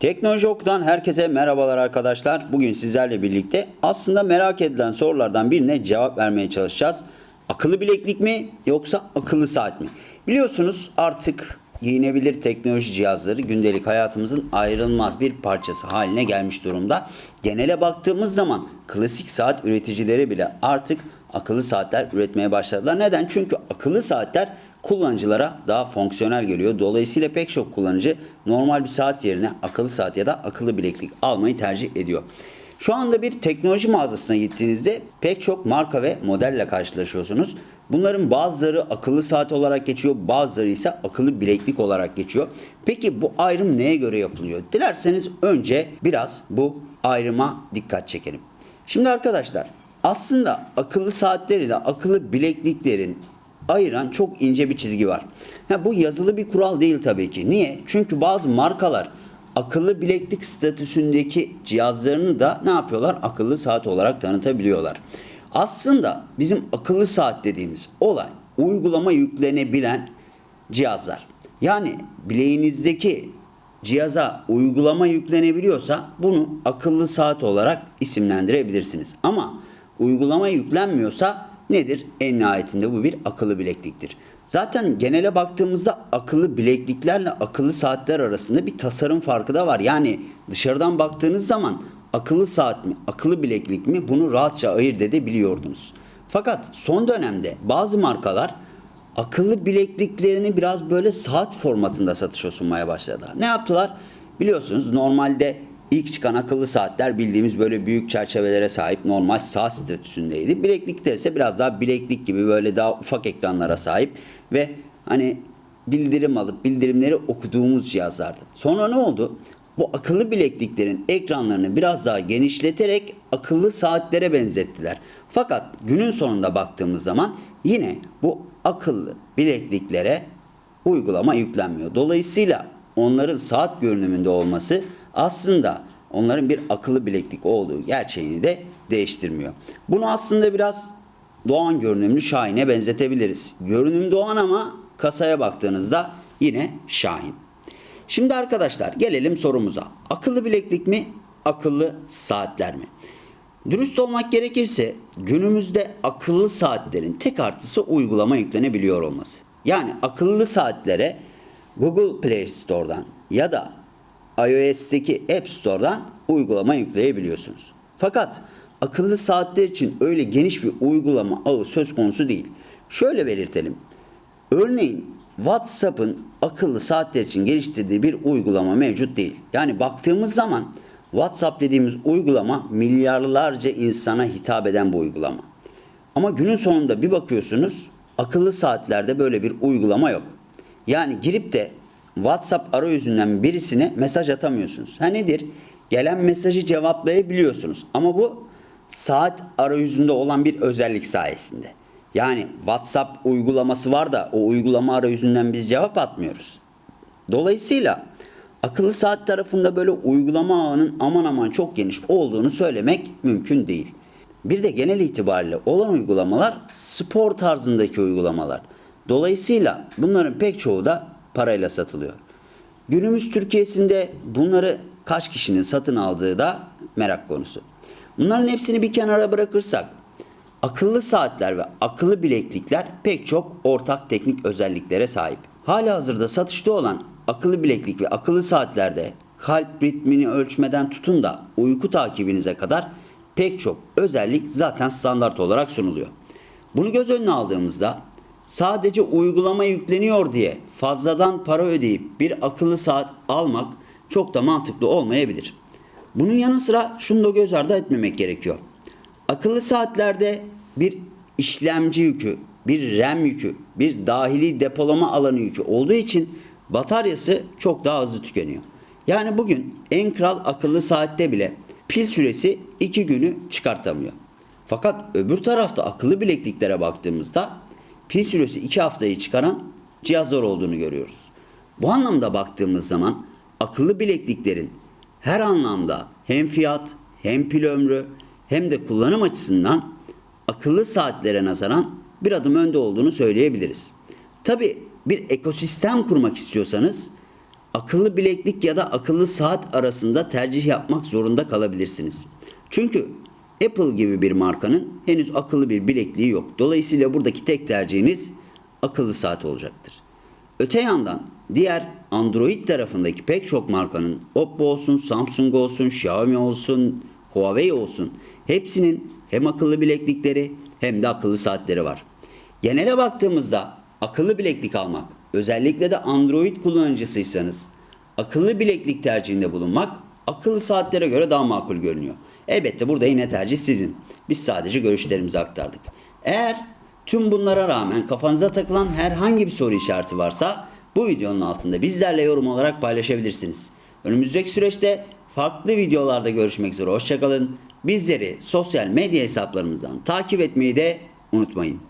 Teknoloji Oku'dan herkese merhabalar arkadaşlar. Bugün sizlerle birlikte aslında merak edilen sorulardan birine cevap vermeye çalışacağız. Akıllı bileklik mi yoksa akıllı saat mi? Biliyorsunuz artık giyinebilir teknoloji cihazları gündelik hayatımızın ayrılmaz bir parçası haline gelmiş durumda. Genele baktığımız zaman klasik saat üreticileri bile artık akıllı saatler üretmeye başladılar. Neden? Çünkü akıllı saatler kullanıcılara daha fonksiyonel geliyor. Dolayısıyla pek çok kullanıcı normal bir saat yerine akıllı saat ya da akıllı bileklik almayı tercih ediyor. Şu anda bir teknoloji mağazasına gittiğinizde pek çok marka ve modelle karşılaşıyorsunuz. Bunların bazıları akıllı saat olarak geçiyor, bazıları ise akıllı bileklik olarak geçiyor. Peki bu ayrım neye göre yapılıyor? Dilerseniz önce biraz bu ayrıma dikkat çekelim. Şimdi arkadaşlar aslında akıllı saatleri de akıllı bilekliklerin ayıran çok ince bir çizgi var. Ha, bu yazılı bir kural değil tabii ki. Niye? Çünkü bazı markalar akıllı bileklik statüsündeki cihazlarını da ne yapıyorlar? Akıllı saat olarak tanıtabiliyorlar. Aslında bizim akıllı saat dediğimiz olay uygulama yüklenebilen cihazlar. Yani bileğinizdeki cihaza uygulama yüklenebiliyorsa bunu akıllı saat olarak isimlendirebilirsiniz. Ama uygulama yüklenmiyorsa nedir? En nihayetinde bu bir akıllı bilekliktir. Zaten genele baktığımızda akıllı bilekliklerle akıllı saatler arasında bir tasarım farkı da var. Yani dışarıdan baktığınız zaman akıllı saat mi, akıllı bileklik mi bunu rahatça ayırt edebiliyordunuz. Fakat son dönemde bazı markalar akıllı bilekliklerini biraz böyle saat formatında satışa sunmaya başladılar. Ne yaptılar? Biliyorsunuz normalde ilk çıkan akıllı saatler bildiğimiz böyle büyük çerçevelere sahip normal saat statüsündeydi. Bileklikler ise biraz daha bileklik gibi böyle daha ufak ekranlara sahip ve hani bildirim alıp bildirimleri okuduğumuz cihazlardı. Sonra ne oldu? Bu akıllı bilekliklerin ekranlarını biraz daha genişleterek akıllı saatlere benzettiler. Fakat günün sonunda baktığımız zaman yine bu akıllı bilekliklere uygulama yüklenmiyor. Dolayısıyla onların saat görünümünde olması aslında onların bir akıllı bileklik olduğu gerçeğini de değiştirmiyor. Bunu aslında biraz Doğan görünümlü Şahin'e benzetebiliriz. Görünüm Doğan ama kasaya baktığınızda yine Şahin. Şimdi arkadaşlar gelelim sorumuza. Akıllı bileklik mi, akıllı saatler mi? Dürüst olmak gerekirse günümüzde akıllı saatlerin tek artısı uygulama yüklenebiliyor olması. Yani akıllı saatlere Google Play Store'dan ya da iOS'teki App Store'dan uygulama yükleyebiliyorsunuz. Fakat akıllı saatler için öyle geniş bir uygulama ağı söz konusu değil. Şöyle belirtelim. Örneğin WhatsApp'ın akıllı saatler için geliştirdiği bir uygulama mevcut değil. Yani baktığımız zaman WhatsApp dediğimiz uygulama milyarlarca insana hitap eden bir uygulama. Ama günün sonunda bir bakıyorsunuz akıllı saatlerde böyle bir uygulama yok. Yani girip de WhatsApp arayüzünden birisine mesaj atamıyorsunuz. Ha nedir? Gelen mesajı cevaplayabiliyorsunuz. Ama bu saat arayüzünde olan bir özellik sayesinde. Yani WhatsApp uygulaması var da o uygulama arayüzünden biz cevap atmıyoruz. Dolayısıyla akıllı saat tarafında böyle uygulama ağının aman aman çok geniş olduğunu söylemek mümkün değil. Bir de genel itibariyle olan uygulamalar spor tarzındaki uygulamalar. Dolayısıyla bunların pek çoğu da parayla satılıyor. Günümüz Türkiye'sinde bunları kaç kişinin satın aldığı da merak konusu. Bunların hepsini bir kenara bırakırsak akıllı saatler ve akıllı bileklikler pek çok ortak teknik özelliklere sahip. Hala hazırda satışta olan akıllı bileklik ve akıllı saatlerde kalp ritmini ölçmeden tutun da uyku takibinize kadar pek çok özellik zaten standart olarak sunuluyor. Bunu göz önüne aldığımızda sadece uygulama yükleniyor diye fazladan para ödeyip bir akıllı saat almak çok da mantıklı olmayabilir. Bunun yanı sıra şunu da göz ardı etmemek gerekiyor. Akıllı saatlerde bir işlemci yükü, bir RAM yükü, bir dahili depolama alanı yükü olduğu için bataryası çok daha hızlı tükeniyor. Yani bugün en kral akıllı saatte bile pil süresi 2 günü çıkartamıyor. Fakat öbür tarafta akıllı bilekliklere baktığımızda pil süresi 2 haftayı çıkaran cihazlar olduğunu görüyoruz. Bu anlamda baktığımız zaman akıllı bilekliklerin her anlamda hem fiyat hem pil ömrü hem de kullanım açısından akıllı saatlere nazaran bir adım önde olduğunu söyleyebiliriz. Tabi bir ekosistem kurmak istiyorsanız akıllı bileklik ya da akıllı saat arasında tercih yapmak zorunda kalabilirsiniz. Çünkü Apple gibi bir markanın henüz akıllı bir bilekliği yok. Dolayısıyla buradaki tek tercihiniz akıllı saat olacaktır. Öte yandan diğer Android tarafındaki pek çok markanın Oppo olsun, Samsung olsun, Xiaomi olsun, Huawei olsun hepsinin hem akıllı bileklikleri hem de akıllı saatleri var. Genele baktığımızda akıllı bileklik almak, özellikle de Android kullanıcısıysanız akıllı bileklik tercihinde bulunmak akıllı saatlere göre daha makul görünüyor. Elbette burada yine tercih sizin. Biz sadece görüşlerimizi aktardık. Eğer tüm bunlara rağmen kafanıza takılan herhangi bir soru işareti varsa bu videonun altında bizlerle yorum olarak paylaşabilirsiniz. Önümüzdeki süreçte farklı videolarda görüşmek üzere. Hoşçakalın. Bizleri sosyal medya hesaplarımızdan takip etmeyi de unutmayın.